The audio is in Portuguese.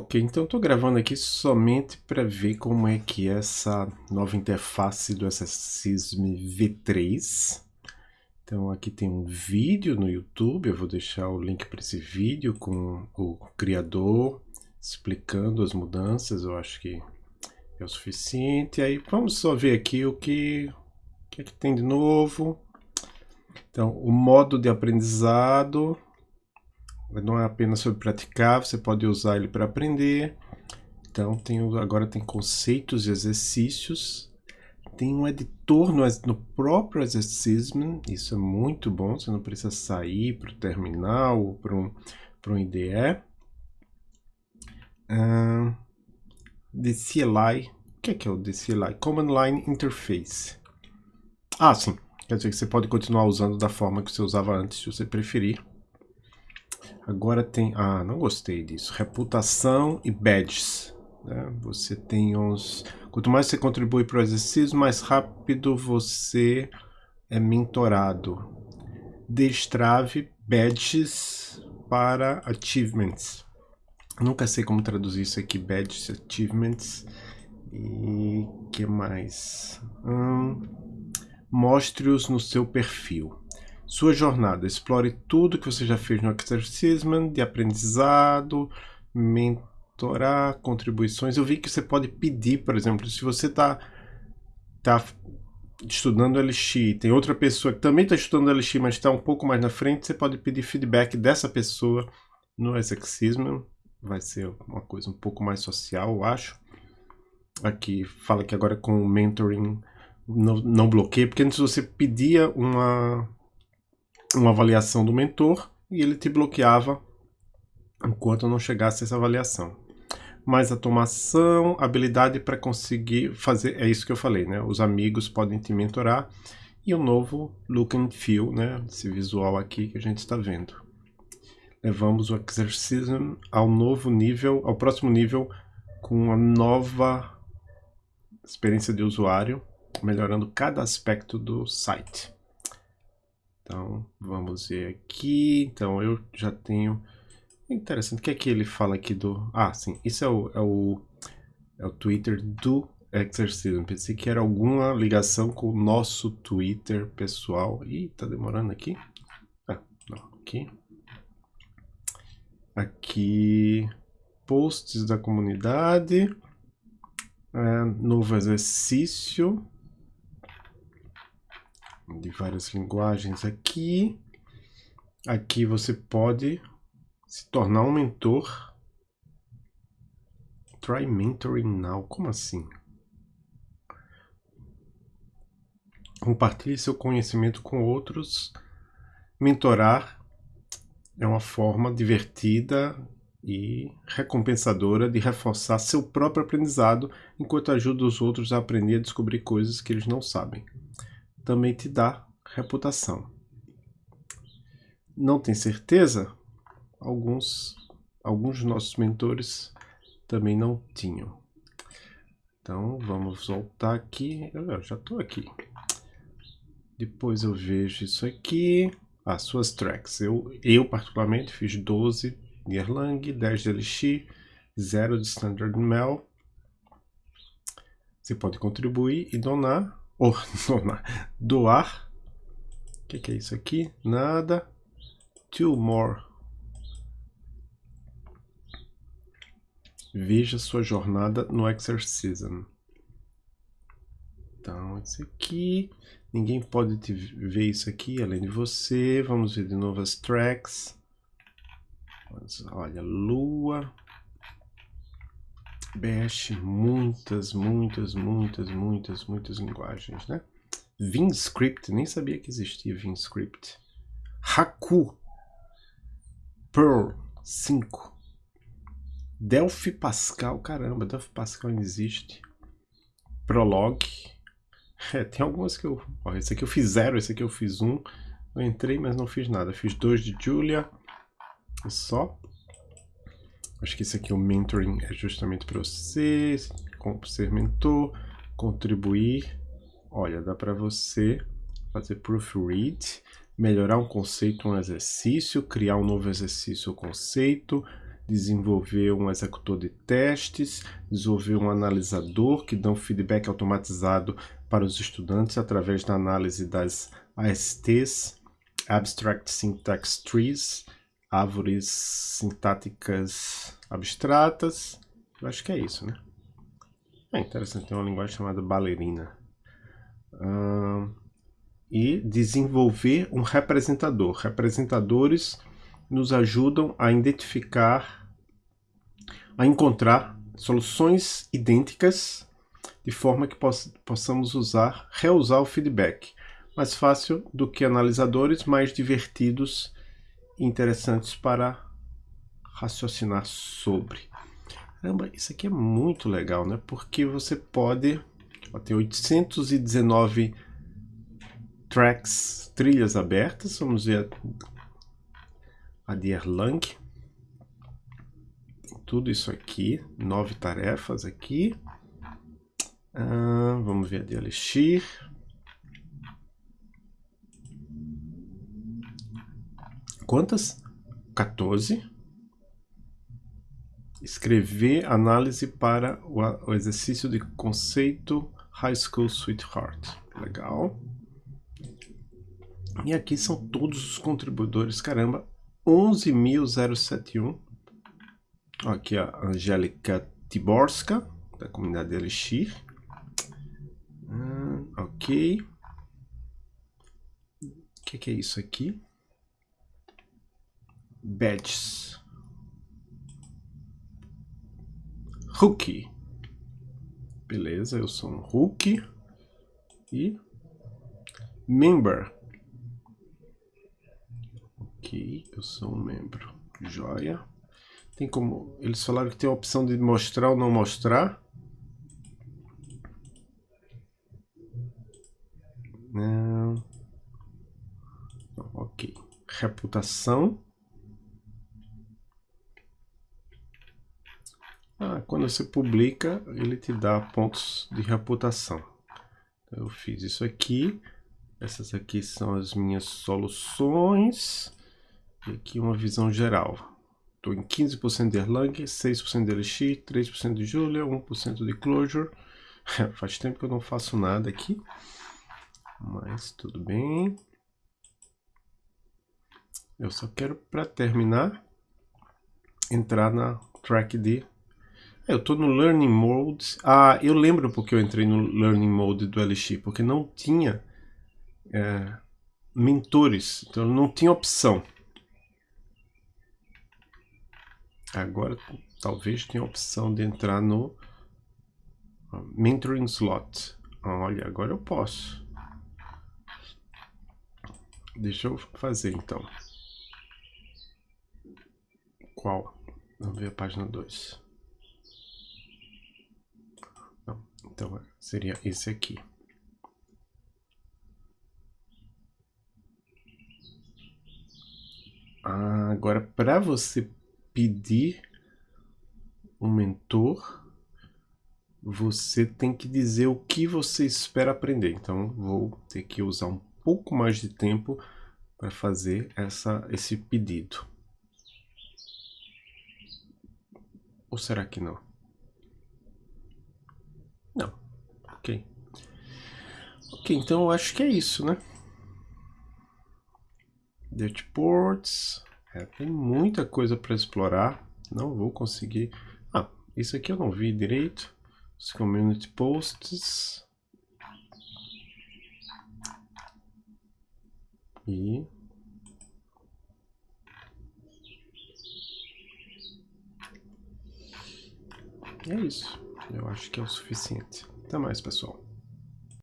Ok, então estou gravando aqui somente para ver como é que é essa nova interface do SSISM V3. Então aqui tem um vídeo no YouTube, eu vou deixar o link para esse vídeo com o criador explicando as mudanças, eu acho que é o suficiente. Aí vamos só ver aqui o que, o que, é que tem de novo. Então, o modo de aprendizado, não é apenas sobre praticar, você pode usar ele para aprender. Então, tem, agora tem conceitos e exercícios. Tem um editor no, no próprio exercício, isso é muito bom, você não precisa sair para o terminal ou para um, um IDE. Uh, DCLI, o que é, que é o DCLI? Command Line Interface. Ah, sim, quer dizer que você pode continuar usando da forma que você usava antes, se você preferir. Agora tem... Ah, não gostei disso. Reputação e badges. Né? Você tem uns... Quanto mais você contribui para o exercício, mais rápido você é mentorado. Destrave badges para achievements. Nunca sei como traduzir isso aqui, badges, achievements. E que mais? Hum, Mostre-os no seu perfil. Sua jornada. Explore tudo que você já fez no Exercisement, de aprendizado, mentorar, contribuições. Eu vi que você pode pedir, por exemplo, se você está tá estudando LX, tem outra pessoa que também está estudando LX, mas está um pouco mais na frente, você pode pedir feedback dessa pessoa no Exercisement. Vai ser uma coisa um pouco mais social, eu acho. Aqui fala que agora com o mentoring não, não bloqueia, porque antes você pedia uma uma avaliação do mentor e ele te bloqueava enquanto não chegasse essa avaliação. Mais automação, habilidade para conseguir fazer, é isso que eu falei, né? Os amigos podem te mentorar e o novo look and feel, né? Esse visual aqui que a gente está vendo. Levamos o exercício ao novo nível, ao próximo nível com uma nova experiência de usuário, melhorando cada aspecto do site. Então, vamos ver aqui. Então, eu já tenho... Interessante, o que é que ele fala aqui do... Ah, sim, isso é o, é o, é o Twitter do Exercism. Pensei que era alguma ligação com o nosso Twitter pessoal. Ih, tá demorando aqui. Ah, não, aqui. Aqui, posts da comunidade. É, novo exercício de várias linguagens aqui. Aqui você pode se tornar um mentor. Try mentoring now. Como assim? Compartilhe seu conhecimento com outros. Mentorar é uma forma divertida e recompensadora de reforçar seu próprio aprendizado enquanto ajuda os outros a aprender a descobrir coisas que eles não sabem também te dá reputação. Não tem certeza? Alguns, alguns nossos mentores também não tinham. Então vamos voltar aqui. Eu já estou aqui. Depois eu vejo isso aqui. As ah, suas tracks. Eu, eu particularmente fiz 12 de Erlang, 10 de LX, 0 de Standard Mel. Você pode contribuir e donar ou doar, doar. O que, que é isso aqui? Nada. Two more. Veja sua jornada no Exorcism. Então, esse aqui. Ninguém pode te ver isso aqui além de você. Vamos ver de novo as tracks. Olha, lua. Bash, muitas, muitas, muitas, muitas, muitas linguagens, né? VinScript, nem sabia que existia VinScript. Haku, Perl 5. Delphi Pascal, caramba, Delphi Pascal não existe. Prolog. É, tem algumas que eu... Ó, esse aqui eu fiz zero, esse aqui eu fiz um. Eu entrei, mas não fiz nada. Fiz dois de Julia. Só. Acho que esse aqui, o mentoring, é justamente para você, ser mentor, contribuir. Olha, dá para você fazer proofread, melhorar um conceito, um exercício, criar um novo exercício ou conceito, desenvolver um executor de testes, desenvolver um analisador que dá um feedback automatizado para os estudantes através da análise das ASTs, Abstract Syntax Trees, árvores sintáticas abstratas. Eu acho que é isso, né? É interessante, tem uma linguagem chamada Ballerina. e desenvolver um representador. Representadores nos ajudam a identificar, a encontrar soluções idênticas de forma que poss possamos usar, reusar o feedback. Mais fácil do que analisadores, mais divertidos interessantes para raciocinar sobre. Caramba, isso aqui é muito legal, né? Porque você pode... Ó, tem 819 tracks, trilhas abertas. Vamos ver a de Erlang. Tem tudo isso aqui. Nove tarefas aqui. Ah, vamos ver a de Elixir. Quantas? 14 escrever análise para o, exercício de conceito High School Sweetheart. Legal. E aqui são todos os contribuidores. Caramba, 11.071. Aqui a Angélica Tiborska, da comunidade Elixir. Ah, ok. O que, que é isso aqui? Badges. Rookie. Beleza, eu sou um Rookie. E Member. Ok, eu sou um membro. Joia. Tem como... Eles falaram que tem a opção de mostrar ou não mostrar. Não. Ok. Reputação. Ah, quando você publica, ele te dá pontos de reputação. Então, eu fiz isso aqui. Essas aqui são as minhas soluções. E aqui uma visão geral. Estou em 15% de Erlang, 6% de Elixir, 3% de Julia, 1% de Clojure. Faz tempo que eu não faço nada aqui. Mas tudo bem. Eu só quero, para terminar, entrar na track de eu estou no Learning Mode. Ah, eu lembro porque eu entrei no Learning Mode do Elixir, porque não tinha é, mentores, então não tinha opção. Agora talvez tenha opção de entrar no Mentoring Slot. Olha, agora eu posso. Deixa eu fazer então. Qual? Vamos ver a página 2. Então, seria esse aqui. Ah, agora, para você pedir um mentor, você tem que dizer o que você espera aprender. Então, vou ter que usar um pouco mais de tempo para fazer essa, esse pedido. Ou será que não? Ok. Ok, então eu acho que é isso, né? Ports. É, tem muita coisa para explorar. Não vou conseguir... Ah, isso aqui eu não vi direito. Os community posts. E... É isso. Eu acho que é o suficiente. Até mais, pessoal.